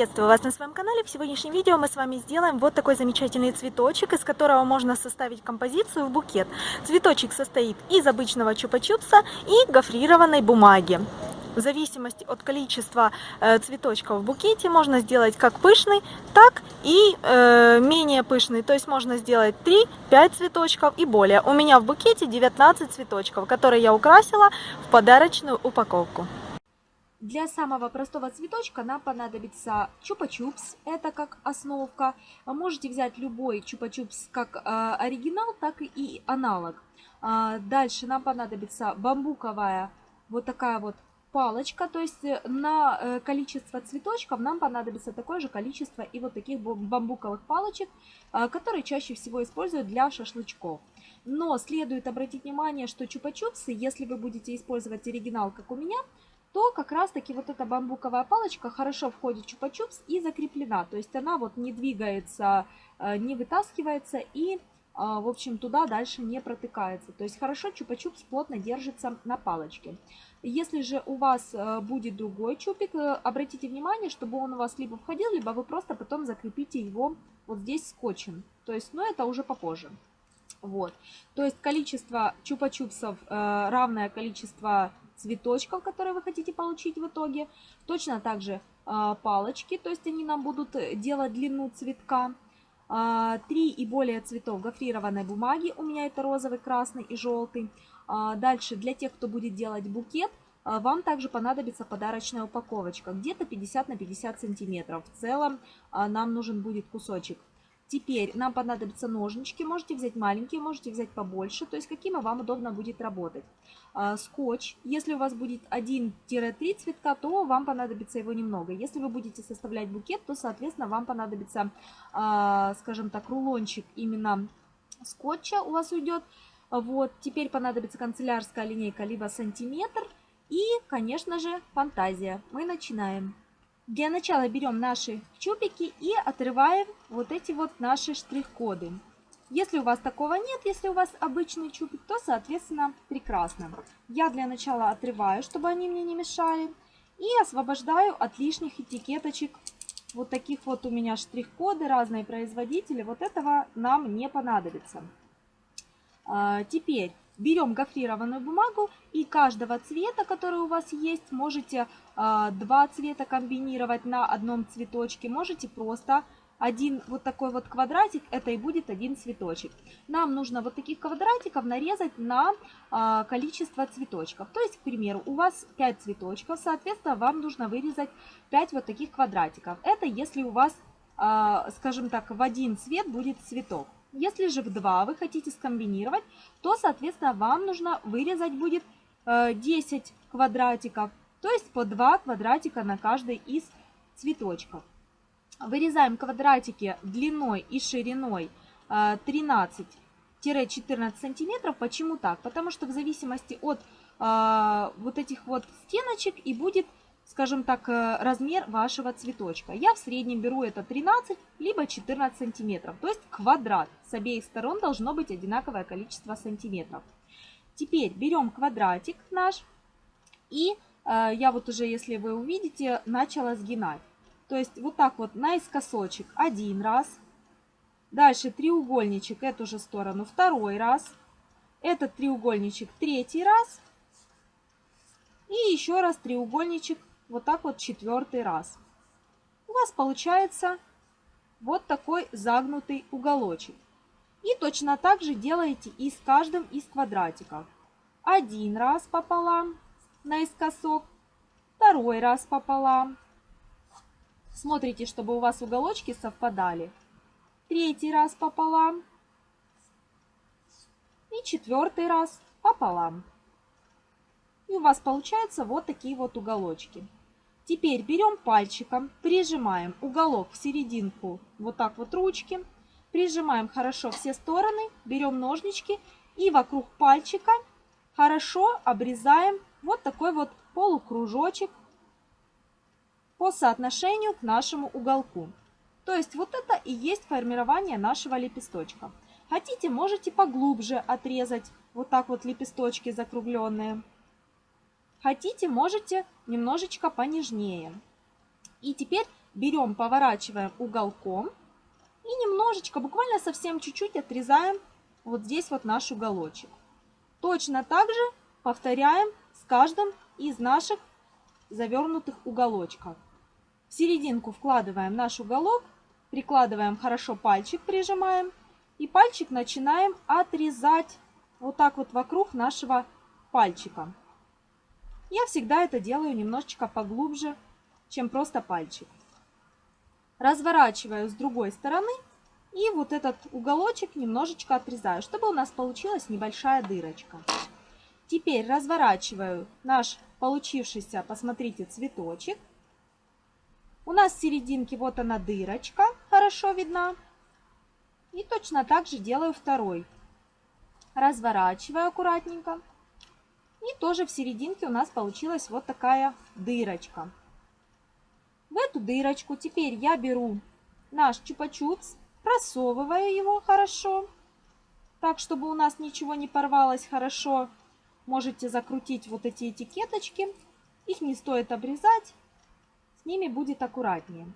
Приветствую вас на своем канале. В сегодняшнем видео мы с вами сделаем вот такой замечательный цветочек, из которого можно составить композицию в букет. Цветочек состоит из обычного чупа-чупса и гофрированной бумаги. В зависимости от количества э, цветочков в букете можно сделать как пышный, так и э, менее пышный. То есть можно сделать 3-5 цветочков и более. У меня в букете 19 цветочков, которые я украсила в подарочную упаковку. Для самого простого цветочка нам понадобится чупа-чупс, это как основка. Можете взять любой чупа-чупс как э, оригинал, так и аналог. А, дальше нам понадобится бамбуковая вот такая вот палочка, то есть э, на э, количество цветочков нам понадобится такое же количество и вот таких бамбуковых палочек, э, которые чаще всего используют для шашлычков. Но следует обратить внимание, что чупа-чупсы, если вы будете использовать оригинал, как у меня, то как раз таки вот эта бамбуковая палочка хорошо входит в чупа-чупс и закреплена. То есть она вот не двигается, э, не вытаскивается и, э, в общем, туда дальше не протыкается. То есть хорошо чупа-чупс плотно держится на палочке. Если же у вас э, будет другой чупик, обратите внимание, чтобы он у вас либо входил, либо вы просто потом закрепите его вот здесь скотчем. То есть, но это уже попозже. Вот. То есть количество чупа-чупсов равное количество цветочков, которые вы хотите получить в итоге. Точно так же а, палочки, то есть они нам будут делать длину цветка. А, три и более цветов гофрированной бумаги, у меня это розовый, красный и желтый. А, дальше для тех, кто будет делать букет, вам также понадобится подарочная упаковочка, где-то 50 на 50 сантиметров. В целом нам нужен будет кусочек Теперь нам понадобятся ножнички, можете взять маленькие, можете взять побольше, то есть какими вам удобно будет работать. А, скотч, если у вас будет 1-3 цветка, то вам понадобится его немного. Если вы будете составлять букет, то, соответственно, вам понадобится, а, скажем так, рулончик именно скотча у вас уйдет. Вот, теперь понадобится канцелярская линейка, либо сантиметр. И, конечно же, фантазия. Мы начинаем. Для начала берем наши чубики и отрываем вот эти вот наши штрих-коды. Если у вас такого нет, если у вас обычный чубик, то, соответственно, прекрасно. Я для начала отрываю, чтобы они мне не мешали. И освобождаю от лишних этикеточек. Вот таких вот у меня штрих-коды, разные производители. Вот этого нам не понадобится. А, теперь берем гофрированную бумагу и каждого цвета, который у вас есть, можете э, два цвета комбинировать на одном цветочке, можете просто один вот такой вот квадратик, это и будет один цветочек. Нам нужно вот таких квадратиков нарезать на э, количество цветочков. То есть, к примеру, у вас 5 цветочков, соответственно, вам нужно вырезать 5 вот таких квадратиков. Это если у вас, э, скажем так, в один цвет будет цветок. Если же в 2 вы хотите скомбинировать, то, соответственно, вам нужно вырезать будет 10 э, квадратиков, то есть по 2 квадратика на каждый из цветочков. Вырезаем квадратики длиной и шириной 13-14 э, сантиметров. Почему так? Потому что в зависимости от э, вот этих вот стеночек и будет скажем так, э, размер вашего цветочка. Я в среднем беру это 13 либо 14 сантиметров, то есть квадрат. С обеих сторон должно быть одинаковое количество сантиметров. Теперь берем квадратик наш и э, я вот уже, если вы увидите, начала сгинать. То есть вот так вот наискосочек один раз. Дальше треугольничек эту же сторону второй раз. Этот треугольничек третий раз. И еще раз треугольничек вот так вот четвертый раз. У вас получается вот такой загнутый уголочек. И точно так же делаете и с каждым из квадратиков. Один раз пополам наискосок, второй раз пополам. Смотрите, чтобы у вас уголочки совпадали. Третий раз пополам. И четвертый раз пополам. И у вас получаются вот такие вот уголочки. Теперь берем пальчиком, прижимаем уголок в серединку вот так вот ручки. Прижимаем хорошо все стороны, берем ножнички и вокруг пальчика хорошо обрезаем вот такой вот полукружочек по соотношению к нашему уголку. То есть вот это и есть формирование нашего лепесточка. Хотите, можете поглубже отрезать вот так вот лепесточки закругленные. Хотите, можете немножечко понежнее. И теперь берем, поворачиваем уголком и немножечко, буквально совсем чуть-чуть отрезаем вот здесь вот наш уголочек. Точно так же повторяем с каждым из наших завернутых уголочков. В серединку вкладываем наш уголок, прикладываем хорошо пальчик, прижимаем. И пальчик начинаем отрезать вот так вот вокруг нашего пальчика. Я всегда это делаю немножечко поглубже, чем просто пальчик. Разворачиваю с другой стороны и вот этот уголочек немножечко отрезаю, чтобы у нас получилась небольшая дырочка. Теперь разворачиваю наш получившийся, посмотрите, цветочек. У нас в серединке вот она дырочка, хорошо видна. И точно так же делаю второй. Разворачиваю аккуратненько. И тоже в серединке у нас получилась вот такая дырочка. В эту дырочку теперь я беру наш чупа-чупс, просовываю его хорошо, так, чтобы у нас ничего не порвалось хорошо. Можете закрутить вот эти этикеточки, их не стоит обрезать, с ними будет аккуратнее.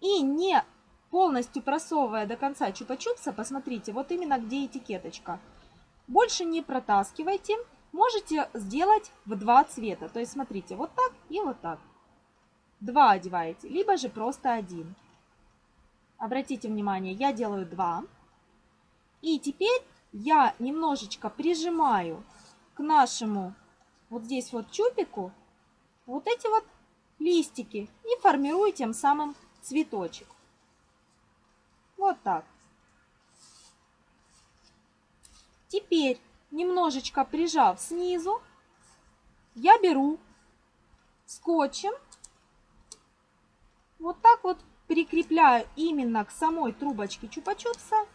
И не полностью просовывая до конца чупа-чупса, посмотрите, вот именно где этикеточка. Больше не протаскивайте, можете сделать в два цвета. То есть смотрите, вот так и вот так. Два одеваете, либо же просто один. Обратите внимание, я делаю два. И теперь я немножечко прижимаю к нашему вот здесь вот чупику вот эти вот листики и формирую тем самым цветочек. Вот так. Теперь, немножечко прижав снизу, я беру скотчем, вот так вот прикрепляю именно к самой трубочке чупа-чупса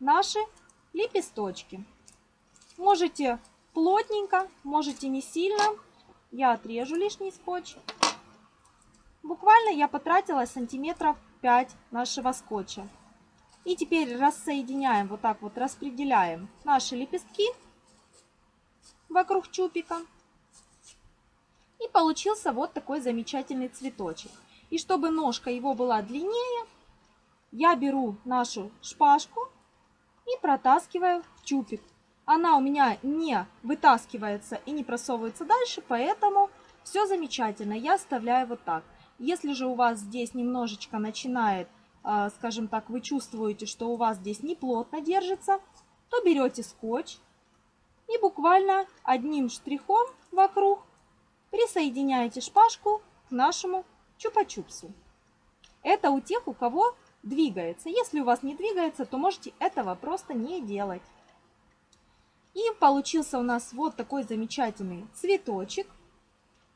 наши лепесточки. Можете плотненько, можете не сильно. Я отрежу лишний скотч. Буквально я потратила сантиметров 5 нашего скотча. И теперь рассоединяем, вот так вот распределяем наши лепестки вокруг чупика. И получился вот такой замечательный цветочек. И чтобы ножка его была длиннее, я беру нашу шпажку и протаскиваю в чупик. Она у меня не вытаскивается и не просовывается дальше, поэтому все замечательно. Я оставляю вот так. Если же у вас здесь немножечко начинает, скажем так, вы чувствуете, что у вас здесь не плотно держится, то берете скотч и буквально одним штрихом вокруг присоединяете шпажку к нашему чупа-чупсу. Это у тех, у кого двигается. Если у вас не двигается, то можете этого просто не делать. И получился у нас вот такой замечательный цветочек.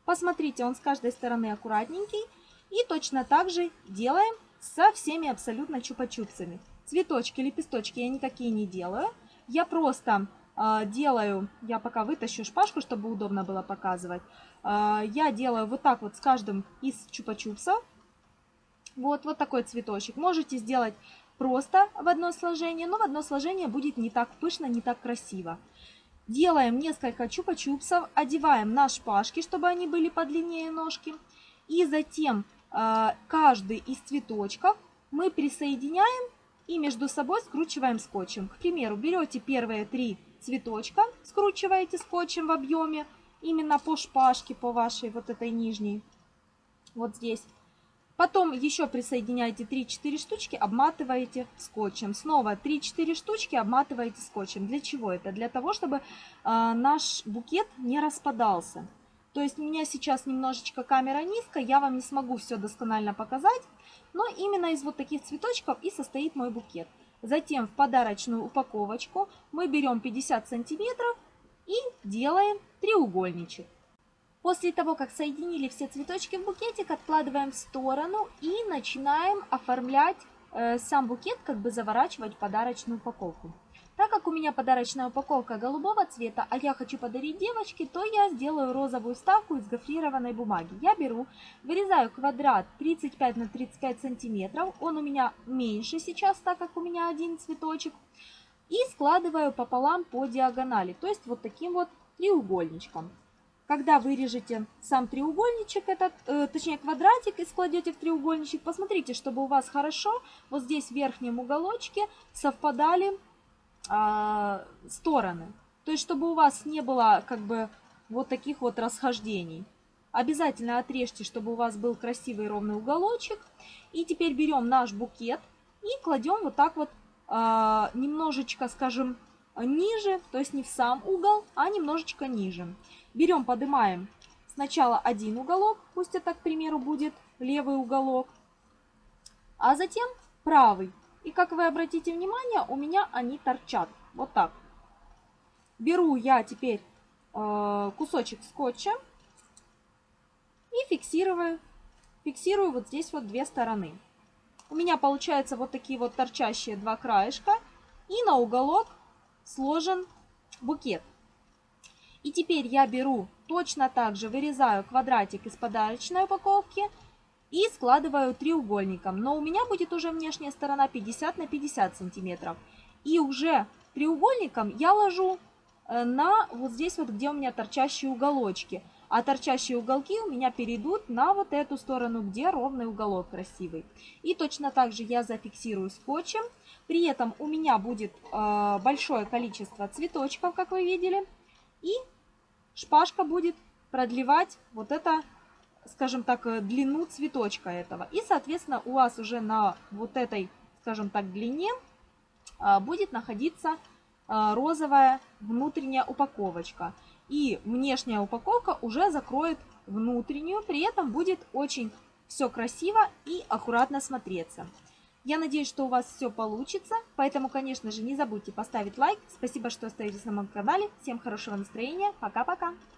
Посмотрите, он с каждой стороны аккуратненький. И точно так же делаем со всеми абсолютно чупа-чупсами. Цветочки, лепесточки я никакие не делаю. Я просто э, делаю, я пока вытащу шпажку, чтобы удобно было показывать. Э, я делаю вот так вот с каждым из чупа-чупсов. Вот, вот такой цветочек. Можете сделать просто в одно сложение, но в одно сложение будет не так пышно, не так красиво. Делаем несколько чупа-чупсов, одеваем на шпажки, чтобы они были подлиннее ножки. И затем каждый из цветочков мы присоединяем и между собой скручиваем скотчем. К примеру, берете первые три цветочка, скручиваете скотчем в объеме, именно по шпажке, по вашей вот этой нижней, вот здесь. Потом еще присоединяете 3-4 штучки, обматываете скотчем. Снова 3-4 штучки обматываете скотчем. Для чего это? Для того, чтобы э, наш букет не распадался. То есть у меня сейчас немножечко камера низкая, я вам не смогу все досконально показать. Но именно из вот таких цветочков и состоит мой букет. Затем в подарочную упаковочку мы берем 50 сантиметров и делаем треугольничек. После того, как соединили все цветочки в букетик, откладываем в сторону и начинаем оформлять э, сам букет, как бы заворачивать подарочную упаковку. Так как у меня подарочная упаковка голубого цвета, а я хочу подарить девочке, то я сделаю розовую вставку из гофрированной бумаги. Я беру, вырезаю квадрат 35 на 35 сантиметров, он у меня меньше сейчас, так как у меня один цветочек, и складываю пополам по диагонали, то есть вот таким вот треугольничком. когда вырежете сам треугольничек, этот, э, точнее квадратик, и складете в треугольничек, посмотрите, чтобы у вас хорошо вот здесь в верхнем уголочке совпадали э, стороны. То есть, чтобы у вас не было как бы вот таких вот расхождений. Обязательно отрежьте, чтобы у вас был красивый ровный уголочек. И теперь берем наш букет и кладем вот так вот э, немножечко, скажем, ниже, то есть не в сам угол, а немножечко ниже. Берем, поднимаем сначала один уголок, пусть это, к примеру, будет левый уголок, а затем правый. И как вы обратите внимание, у меня они торчат. Вот так. Беру я теперь э, кусочек скотча и фиксирую, фиксирую вот здесь вот две стороны. У меня получается вот такие вот торчащие два краешка. И на уголок сложен букет. И теперь я беру точно так же, вырезаю квадратик из подарочной упаковки и складываю треугольником. Но у меня будет уже внешняя сторона 50 на 50 сантиметров. И уже треугольником я ложу э, на вот здесь вот, где у меня торчащие уголочки. А торчащие уголки у меня перейдут на вот эту сторону, где ровный уголок красивый. И точно так же я зафиксирую скотчем. При этом у меня будет э, большое количество цветочков, как вы видели. И шпажка будет продлевать вот это, скажем так, э, длину цветочка этого. И, соответственно, у вас уже на вот этой, скажем так, длине э, будет находиться э, розовая внутренняя упаковочка. И внешняя упаковка уже закроет внутреннюю, при этом будет очень все красиво и аккуратно смотреться. Я надеюсь, что у вас все получится, поэтому, конечно же, не забудьте поставить лайк. Спасибо, что остаетесь на моем канале. Всем хорошего настроения. Пока-пока.